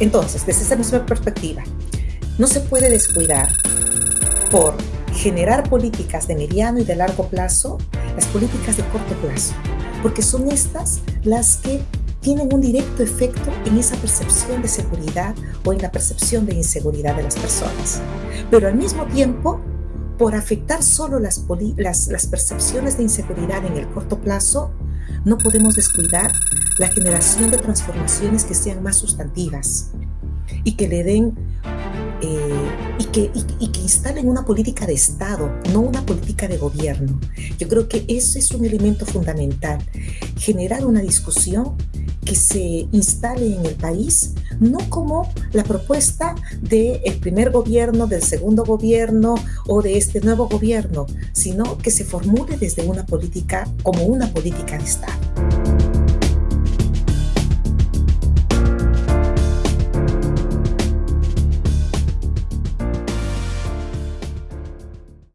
Entonces, desde esa misma perspectiva, no se puede descuidar por generar políticas de mediano y de largo plazo las políticas de corto plazo, porque son estas las que tienen un directo efecto en esa percepción de seguridad o en la percepción de inseguridad de las personas. Pero al mismo tiempo, por afectar solo las, las, percepciones de inseguridad en el corto plazo, no podemos descuidar la generación de transformaciones que sean más sustantivas y que le den eh, y, que, instalen una política de Estado, no una política de gobierno. Yo creo que ese es un elemento fundamental, generar una discusión que se instale en el país, no como la propuesta del primer gobierno, del segundo gobierno o de este nuevo gobierno, sino que se formule desde una política como una política de Estado.